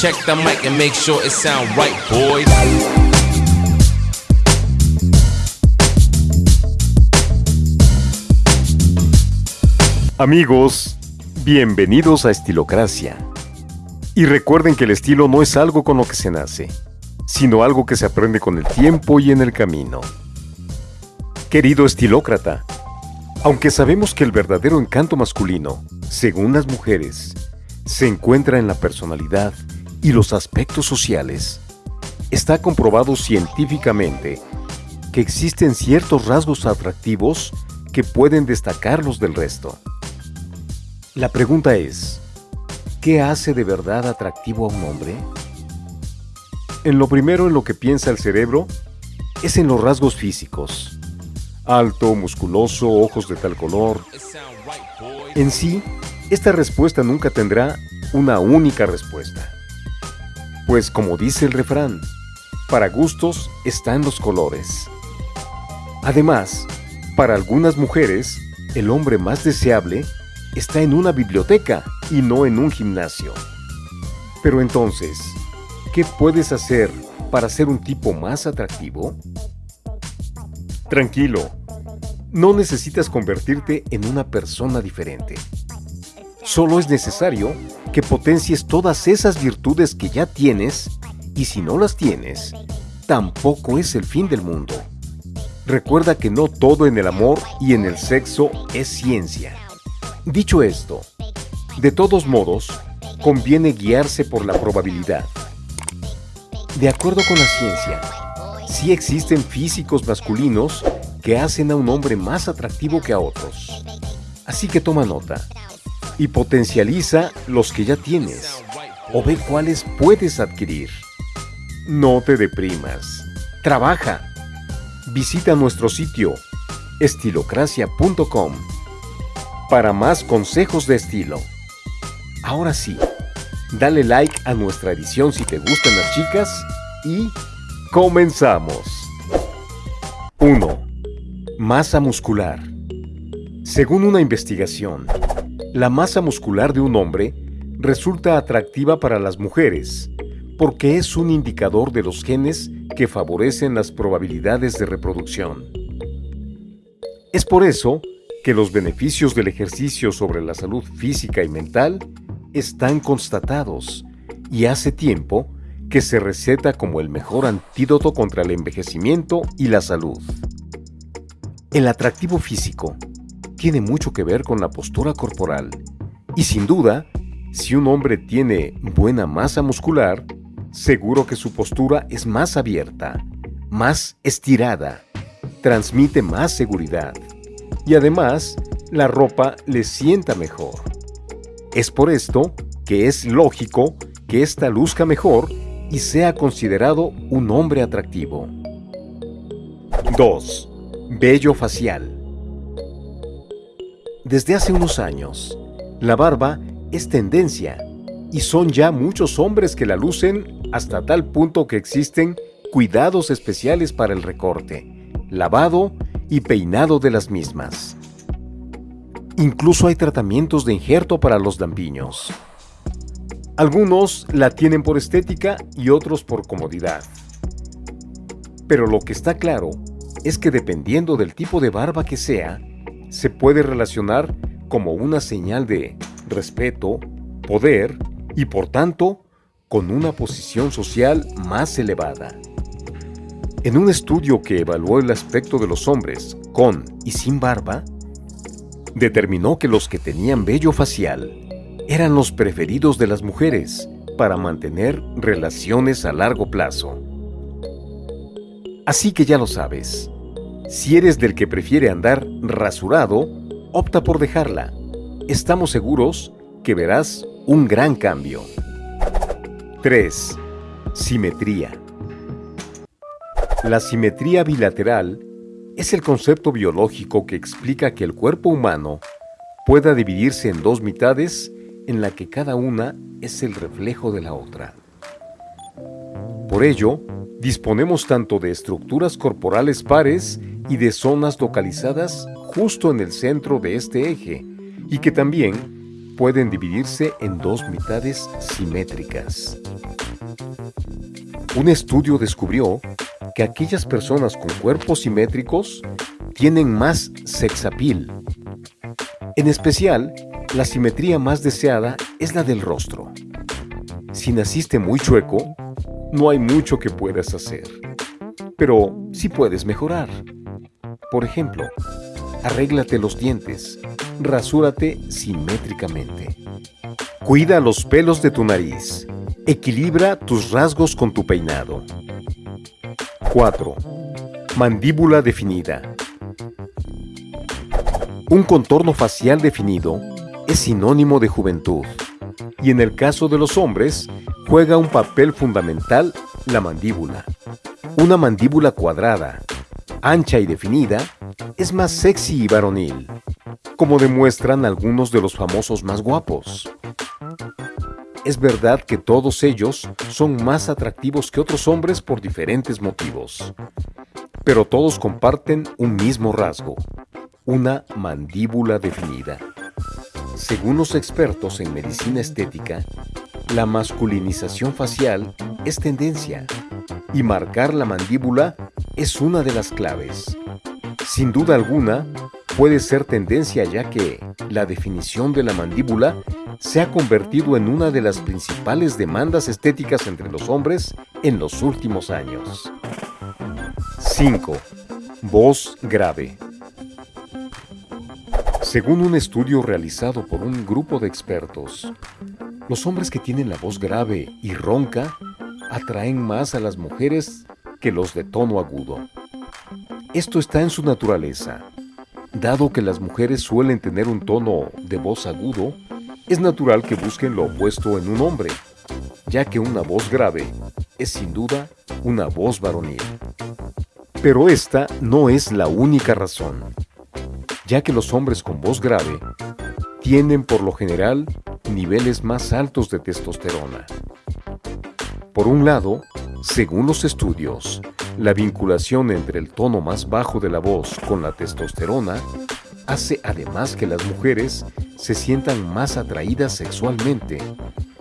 Check the mic and make sure it sound right, boys. Amigos, bienvenidos a Estilocracia. Y recuerden que el estilo no es algo con lo que se nace, sino algo que se aprende con el tiempo y en el camino. Querido estilócrata, aunque sabemos que el verdadero encanto masculino, según las mujeres, se encuentra en la personalidad y los aspectos sociales, está comprobado científicamente que existen ciertos rasgos atractivos que pueden destacarlos del resto. La pregunta es, ¿qué hace de verdad atractivo a un hombre? En lo primero en lo que piensa el cerebro es en los rasgos físicos. Alto, musculoso, ojos de tal color. En sí, esta respuesta nunca tendrá una única respuesta. Pues como dice el refrán, para gustos están los colores. Además, para algunas mujeres, el hombre más deseable está en una biblioteca y no en un gimnasio. Pero entonces, ¿qué puedes hacer para ser un tipo más atractivo? Tranquilo, no necesitas convertirte en una persona diferente. Solo es necesario que potencies todas esas virtudes que ya tienes y si no las tienes, tampoco es el fin del mundo. Recuerda que no todo en el amor y en el sexo es ciencia. Dicho esto, de todos modos, conviene guiarse por la probabilidad. De acuerdo con la ciencia, sí existen físicos masculinos que hacen a un hombre más atractivo que a otros. Así que toma nota y potencializa los que ya tienes o ve cuáles puedes adquirir. No te deprimas. Trabaja. Visita nuestro sitio estilocracia.com para más consejos de estilo. Ahora sí, dale like a nuestra edición si te gustan las chicas y comenzamos. 1. Masa muscular. Según una investigación, la masa muscular de un hombre resulta atractiva para las mujeres porque es un indicador de los genes que favorecen las probabilidades de reproducción. Es por eso que los beneficios del ejercicio sobre la salud física y mental están constatados y hace tiempo que se receta como el mejor antídoto contra el envejecimiento y la salud. El atractivo físico tiene mucho que ver con la postura corporal y sin duda, si un hombre tiene buena masa muscular, seguro que su postura es más abierta, más estirada, transmite más seguridad y además la ropa le sienta mejor. Es por esto que es lógico que ésta luzca mejor y sea considerado un hombre atractivo. 2. Vello facial. Desde hace unos años, la barba es tendencia y son ya muchos hombres que la lucen hasta tal punto que existen cuidados especiales para el recorte, lavado y peinado de las mismas. Incluso hay tratamientos de injerto para los lampiños. Algunos la tienen por estética y otros por comodidad. Pero lo que está claro es que dependiendo del tipo de barba que sea, se puede relacionar como una señal de respeto, poder y por tanto con una posición social más elevada. En un estudio que evaluó el aspecto de los hombres con y sin barba, determinó que los que tenían vello facial eran los preferidos de las mujeres para mantener relaciones a largo plazo. Así que ya lo sabes, si eres del que prefiere andar rasurado, opta por dejarla. Estamos seguros que verás un gran cambio. 3. Simetría. La simetría bilateral es el concepto biológico que explica que el cuerpo humano pueda dividirse en dos mitades en la que cada una es el reflejo de la otra. Por ello, disponemos tanto de estructuras corporales pares y de zonas localizadas justo en el centro de este eje, y que también pueden dividirse en dos mitades simétricas. Un estudio descubrió que aquellas personas con cuerpos simétricos tienen más sexapil. En especial, la simetría más deseada es la del rostro. Si naciste muy chueco, no hay mucho que puedas hacer. Pero sí puedes mejorar. Por ejemplo, arréglate los dientes, rasúrate simétricamente. Cuida los pelos de tu nariz. Equilibra tus rasgos con tu peinado. 4. Mandíbula definida. Un contorno facial definido es sinónimo de juventud. Y en el caso de los hombres, juega un papel fundamental la mandíbula. Una mandíbula cuadrada, ancha y definida, es más sexy y varonil, como demuestran algunos de los famosos más guapos. Es verdad que todos ellos son más atractivos que otros hombres por diferentes motivos, pero todos comparten un mismo rasgo, una mandíbula definida. Según los expertos en medicina estética, la masculinización facial es tendencia y marcar la mandíbula es una de las claves. Sin duda alguna, puede ser tendencia ya que la definición de la mandíbula se ha convertido en una de las principales demandas estéticas entre los hombres en los últimos años. 5. Voz grave. Según un estudio realizado por un grupo de expertos, los hombres que tienen la voz grave y ronca atraen más a las mujeres que los de tono agudo. Esto está en su naturaleza. Dado que las mujeres suelen tener un tono de voz agudo, es natural que busquen lo opuesto en un hombre, ya que una voz grave es sin duda una voz varonil. Pero esta no es la única razón, ya que los hombres con voz grave tienen por lo general niveles más altos de testosterona. Por un lado, según los estudios, la vinculación entre el tono más bajo de la voz con la testosterona hace además que las mujeres se sientan más atraídas sexualmente,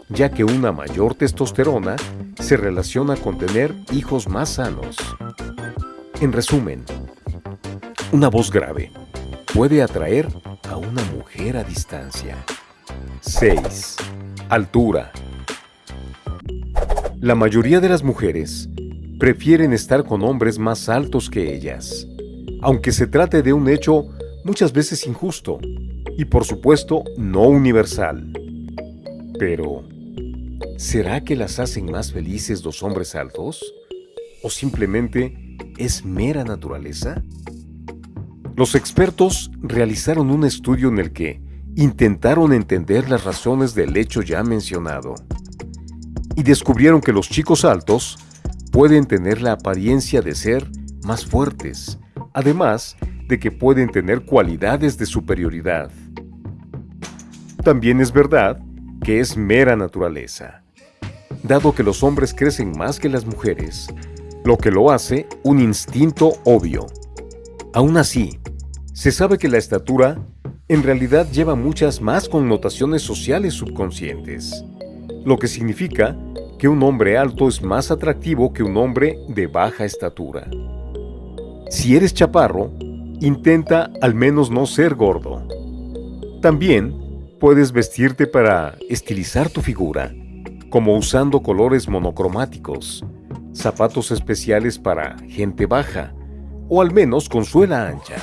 ya que una mayor testosterona se relaciona con tener hijos más sanos. En resumen, una voz grave puede atraer a una mujer a distancia. 6. Altura. La mayoría de las mujeres prefieren estar con hombres más altos que ellas, aunque se trate de un hecho muchas veces injusto y por supuesto no universal. Pero, ¿será que las hacen más felices los hombres altos? ¿O simplemente es mera naturaleza? Los expertos realizaron un estudio en el que intentaron entender las razones del hecho ya mencionado y descubrieron que los chicos altos pueden tener la apariencia de ser más fuertes, además de que pueden tener cualidades de superioridad. También es verdad que es mera naturaleza, dado que los hombres crecen más que las mujeres, lo que lo hace un instinto obvio. Aún así, se sabe que la estatura en realidad lleva muchas más connotaciones sociales subconscientes, lo que significa que un hombre alto es más atractivo que un hombre de baja estatura. Si eres chaparro, intenta al menos no ser gordo. También Puedes vestirte para estilizar tu figura, como usando colores monocromáticos, zapatos especiales para gente baja, o al menos con suela ancha.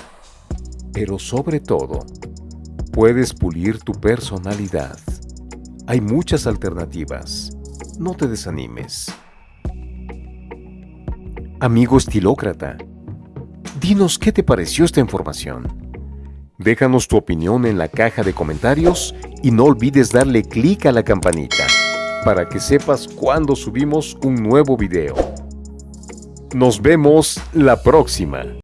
Pero sobre todo, puedes pulir tu personalidad. Hay muchas alternativas. No te desanimes. Amigo estilócrata, dinos qué te pareció esta información. Déjanos tu opinión en la caja de comentarios y no olvides darle clic a la campanita para que sepas cuando subimos un nuevo video. Nos vemos la próxima.